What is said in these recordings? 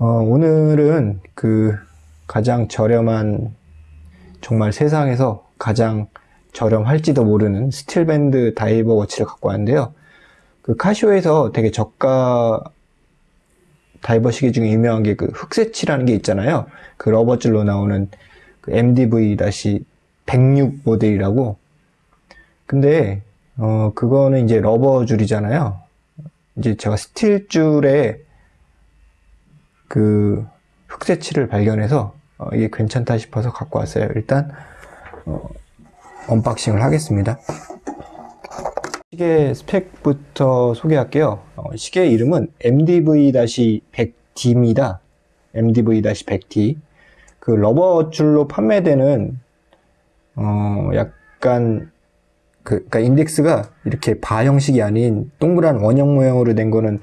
어, 오늘은 그 가장 저렴한 정말 세상에서 가장 저렴할지도 모르는 스틸밴드 다이버 워치를 갖고 왔는데요. 그 카시오에서 되게 저가 다이버 시계 중에 유명한 게 그 흑세치라는 게 있잖아요. 그 러버줄로 나오는 그 MDV-106 모델이라고. 근데 어 그거는 이제 rubber 줄이잖아요. 이제 제가 스틸 줄에 그 흑새치를 발견해서 어, 이게 괜찮다 싶어서 갖고 왔어요. 일단 어, unboxing을 하겠습니다. 시계 스펙부터 소개할게요. 어, 시계 이름은 MDV-100D입니다. MDV-100D. 그 rubber 줄로 판매되는 어 약간 그 그러니까 인덱스가 이렇게 바 형식이 아닌 동그란 원형 모양으로 된 거는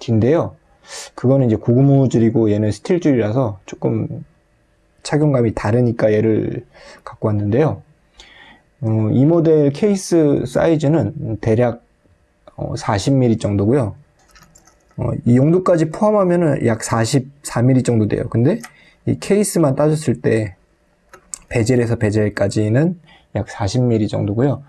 MDV-106D인데요. 그거는 이제 고무줄이고 얘는 스틸줄이라서 조금 착용감이 다르니까 얘를 갖고 왔는데요. 어, 이 모델 케이스 사이즈는 대략 어, 40mm 정도고요. 어, 이 용도까지 포함하면 약 44mm 정도 돼요. 근데 이 케이스만 따졌을 때 베젤에서 베젤까지는 약 40mm 정도고요.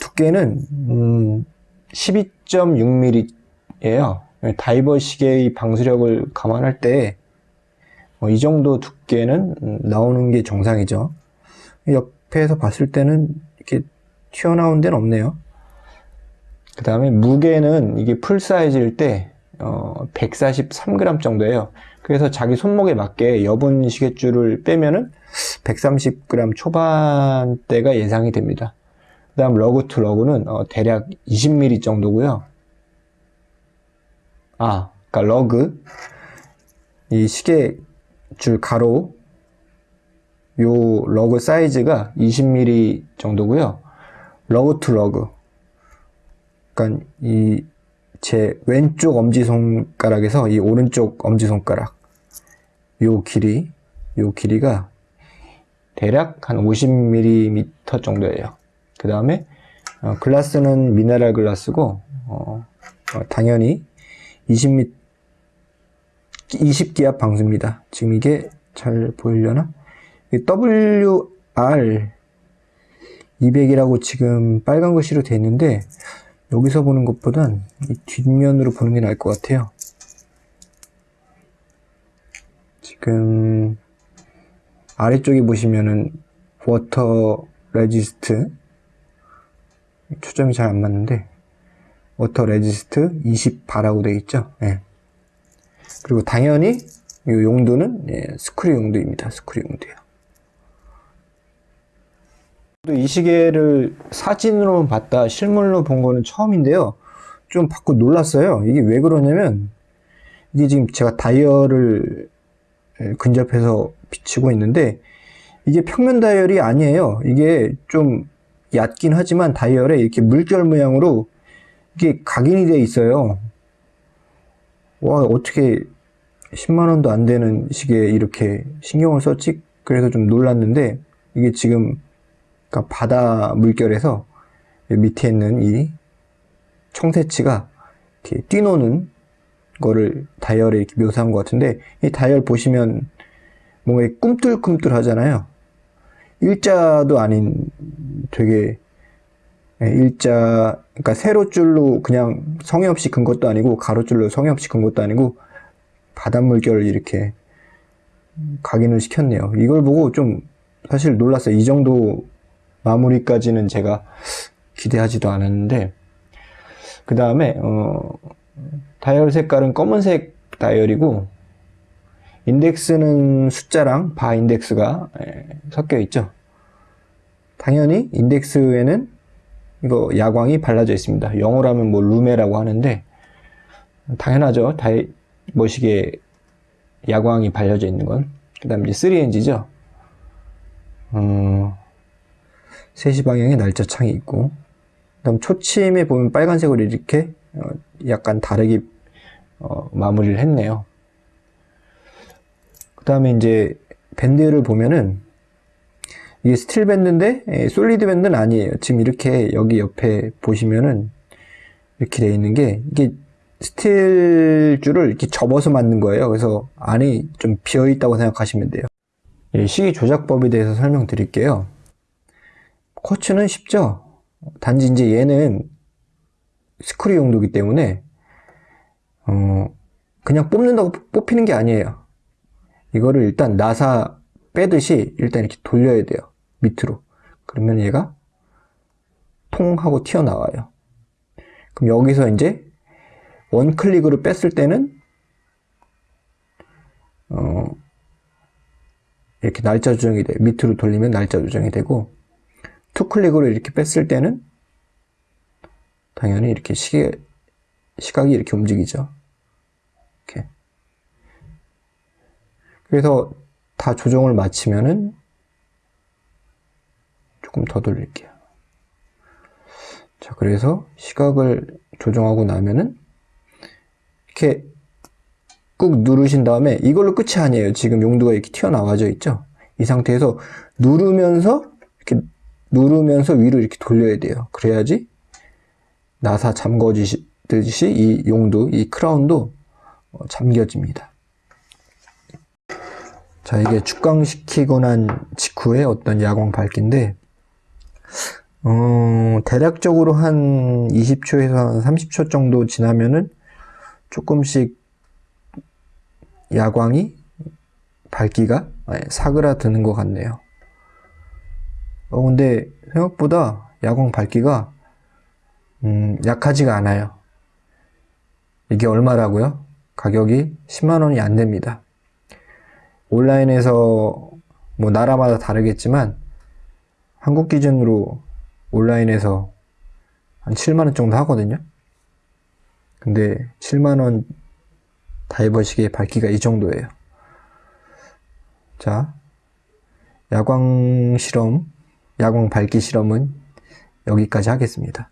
두께는 음, 12.6mm예요. 다이버 시계의 방수력을 감안할 때 이 정도 두께는 나오는 게 정상이죠. 옆에서 봤을 때는 이렇게 튀어나온 데는 없네요. 그 다음에 무게는 이게 풀 사이즈일 때 어, 143g 정도예요. 그래서 자기 손목에 맞게 여분 시계줄을 빼면은 130g 초반대가 예상이 됩니다. 그 다음 lug to lug는 어, 대략 20mm 정도고요. 아, 그러니까 lug 이 시계 줄 가로 요 lug 사이즈가 20mm 정도고요. lug to lug 그러니까 이 제 왼쪽 엄지손가락에서 이 오른쪽 엄지손가락 요 길이 요 길이가 대략 한 50mm 정도예요. 그 다음에 어, 글라스는 미네랄 글라스고 어, 어, 당연히 20미 20기압 방수입니다. 지금 이게 잘 보이려나? WR 200이라고 지금 빨간 글씨로 되어 있는데 여기서 보는 것보단 뒷면으로 보는 게 나을 것 같아요. 지금 아래쪽에 보시면은 water resist 초점이 잘 안 맞는데 water resist 20 bar라고 되어 있죠. 네. 그리고 당연히 이 용두는 예, 스크류 용도입니다. 스크류 용도요. 이 시계를 사진으로 봤다 실물로 본 거는 처음인데요. 좀 받고 놀랐어요. 이게 왜 그러냐면 이게 지금 제가 다이얼을 예, 근접해서 비치고 있는데 이게 평면 다이얼이 아니에요. 이게 좀 얕긴 하지만 다이얼에 이렇게 물결 모양으로 이게 각인이 되어 있어요. 와 어떻게 10만원도 안 되는 시계에 이렇게 신경을 썼지? 그래서 좀 놀랐는데 이게 지금 그러니까 바다 물결에서 밑에 있는 이 청새치가 이렇게 뛰노는 거를 다이얼에 이렇게 묘사한 것 같은데 이 다이얼 보시면 뭔가 꿈틀꿈틀 하잖아요. 일자도 아닌 되게 예, 일자 그러니까 세로줄로 그냥 성의 없이 근 것도 아니고 가로줄로 성의 없이 근 것도 아니고 바닷물결을 이렇게 각인을 시켰네요. 이걸 보고 좀 사실 놀랐어요. 이 정도 마무리까지는 제가 기대하지도 않았는데 그 다음에 어, 다이얼 색깔은 검은색 다이얼이고 인덱스는 숫자랑 바 인덱스가 예, 섞여 있죠. 당연히 인덱스에는 이거 야광이 발라져 있습니다. 영어라면 뭐 루메라고 하는데 당연하죠. diver 시계에 야광이 발려져 있는 건. 그 다음 이제 3NG죠. 어, 3시 방향에 날짜 창이 있고 그 다음 초침에 보면 빨간색으로 이렇게 어, 약간 다르게 어, 마무리를 했네요. 그 다음에 이제 밴드를 보면은 이게 스틸 밴드인데 예, solid 밴드는 아니에요. 지금 이렇게 여기 옆에 보시면은 이렇게 되어 있는 게 이게 스틸 줄을 이렇게 접어서 만든 거예요. 그래서 안이 좀 비어 있다고 생각하시면 돼요. 이 시계 조작법에 대해서 설명드릴게요. 쿼츠는 쉽죠. 단지 이제 얘는 스크류 용도이기 때문에 어, 그냥 뽑는다고 뽑히는 게 아니에요. 이거를 일단 나사 빼듯이 일단 이렇게 돌려야 돼요. 밑으로. 그러면 얘가 통 하고 튀어나와요. 그럼 여기서 이제 원클릭으로 뺐을 때는 어, 이렇게 날짜 조정이 돼요. 밑으로 돌리면 날짜 조정이 되고 투클릭으로 이렇게 뺐을 때는 당연히 이렇게 시계 시각이 이렇게 움직이죠. 이렇게. 그래서 다 조정을 마치면은 조금 더 돌릴게요. 자, 그래서 시각을 조정하고 나면은 이렇게 꾹 누르신 다음에 이걸로 끝이 아니에요. 지금 용도가 이렇게 튀어나와져 있죠. 이 상태에서 누르면서 이렇게 누르면서 위로 이렇게 돌려야 돼요. 그래야지 나사 잠궈지듯이 이 용도, 이 크라운도 어, 잠겨집니다. 자, 이게 축광시키고 난 직후에 어떤 야광 밝기인데, 어, 대략적으로 한 20초에서 한 30초 정도 지나면은 조금씩 야광이 밝기가 예, 사그라드는 것 같네요. 어, 근데 생각보다 야광 밝기가 음, 약하지가 않아요. 이게 얼마라고요? 가격이 10만원이 안 됩니다. 온라인에서 뭐 나라마다 다르겠지만 한국 기준으로 온라인에서 한 7만원 정도 하거든요. 근데 7만원 다이버 시계 밝기가 이 정도예요. 자, 야광 실험, 야광 밝기 실험은 여기까지 하겠습니다.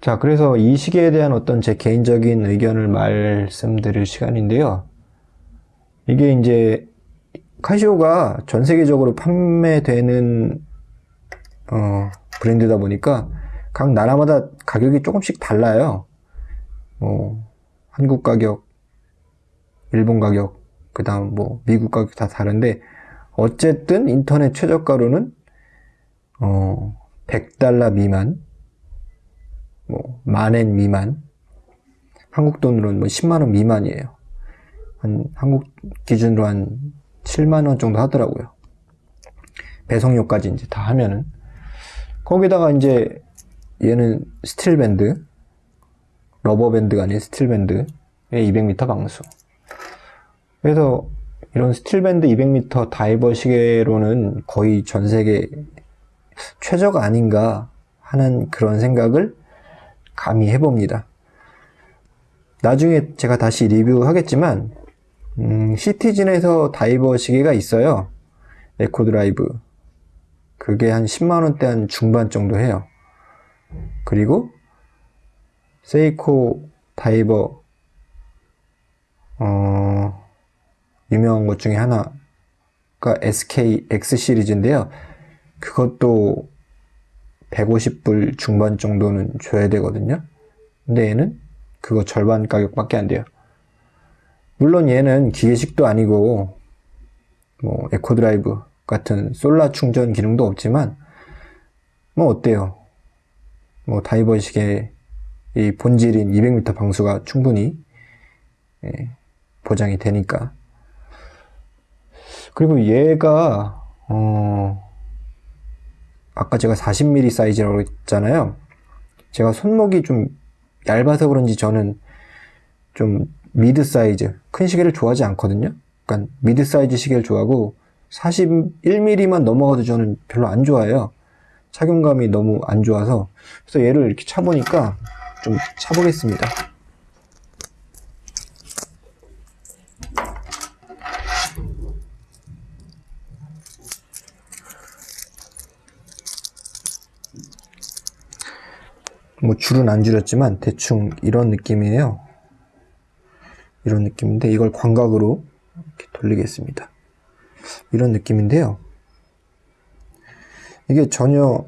자, 그래서 이 시계에 대한 어떤 제 개인적인 의견을 말씀드릴 시간인데요. 이게 이제 카시오가 전 세계적으로 판매되는 어, 브랜드다 보니까 각 나라마다 가격이 조금씩 달라요. 뭐 한국 가격, 일본 가격, 그 다음 뭐 미국 가격 다 다른데 어쨌든 인터넷 최저가로는 어 100달러 미만, 뭐 만엔 미만, 한국 돈으로는 뭐 10만원 미만이에요. 한 한국 기준으로 한 7만원 정도 하더라고요. 배송료까지 이제 다 하면은 거기다가 이제 얘는 스틸 밴드 rubber 밴드가 아닌 스틸 밴드에 200m 방수 그래서 이런 스틸 밴드 200m 다이버 시계로는 거의 전 세계 최저가 아닌가 하는 그런 생각을 감히 해봅니다. 나중에 제가 다시 리뷰하겠지만 음, 시티즌에서 다이버 시계가 있어요. Eco-Drive. 그게 한 10만원대 한 중반 정도 해요. 그리고 세이코 다이버 어, 유명한 것 중에 하나가 SKX 시리즈인데요. 그것도 150불 중반 정도는 줘야 되거든요. 근데 얘는 그거 절반 가격밖에 안 돼요. 물론 얘는 기계식도 아니고 뭐 Eco-Drive 같은 solar 충전 기능도 없지만 뭐 어때요? 뭐 다이버 시계의 본질인 200m 방수가 충분히 예, 보장이 되니까 그리고 얘가 어 아까 제가 40mm 사이즈라고 했잖아요 제가 손목이 좀 얇아서 그런지 저는 좀 mid size 큰 시계를 좋아하지 않거든요. 그러니까 mid size 시계를 좋아하고 41mm만 넘어가도 저는 별로 안 좋아해요. 착용감이 너무 안 좋아서. 그래서 얘를 이렇게 차보니까 좀 차보겠습니다. 뭐 줄은 안 줄였지만 대충 이런 느낌이에요 이런 느낌인데 이걸 광각으로 이렇게 돌리겠습니다 이런 느낌인데요 이게 전혀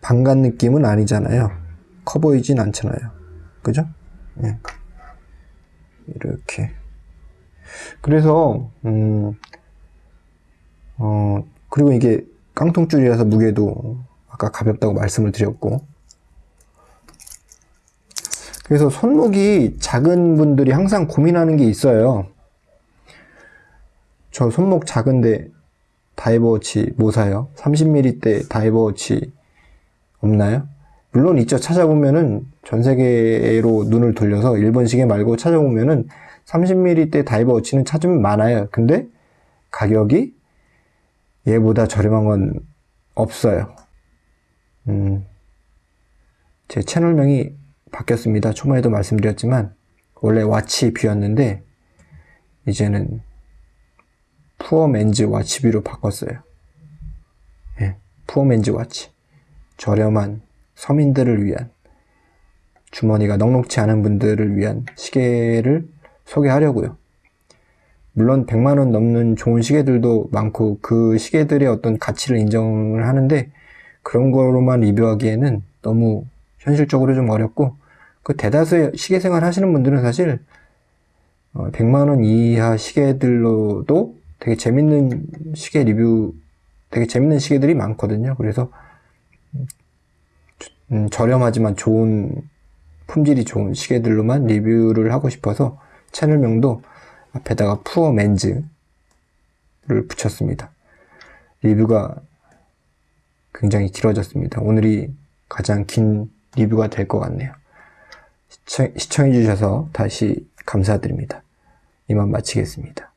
반간 느낌은 아니잖아요 커 보이진 않잖아요 그죠? 예. 이렇게. 그래서, 음, 어, 그리고 이게 깡통줄이라서 무게도 아까 가볍다고 말씀을 드렸고. 그래서 손목이 작은 분들이 항상 고민하는 게 있어요. 저 손목 작은데 diver watch 뭐 사요? 30mm대 diver watch 없나요? 물론 있죠. 찾아보면은 전 세계로 눈을 돌려서 일본 시계 말고 찾아보면은 30mm대 diver watch는 찾으면 많아요. 근데 가격이 얘보다 저렴한 건 없어요. 음, 제 채널명이 바뀌었습니다. 초반에도 말씀드렸지만 원래 Watch View였는데 이제는 Poor Man's Watch View로 바꿨어요. 예, Poor Man's Watch. 저렴한 서민들을 위한 주머니가 넉넉치 않은 분들을 위한 시계를 소개하려고요. 물론 100만원 넘는 좋은 시계들도 많고 그 시계들의 어떤 가치를 인정을 하는데 그런 거로만 리뷰하기에는 너무 현실적으로 좀 어렵고 그 대다수의 시계 생활 하시는 분들은 사실 100만원 이하 시계들로도 되게 재밌는 시계 리뷰 되게 재밌는 시계들이 많거든요. 그래서 음, 저렴하지만 좋은 품질이 좋은 시계들로만 리뷰를 하고 싶어서 채널명도 앞에다가 푸어 맨즈를 붙였습니다. 리뷰가 굉장히 길어졌습니다. 오늘이 가장 긴 리뷰가 될 것 같네요. 시청, 시청해주셔서 다시 감사드립니다. 이만 마치겠습니다.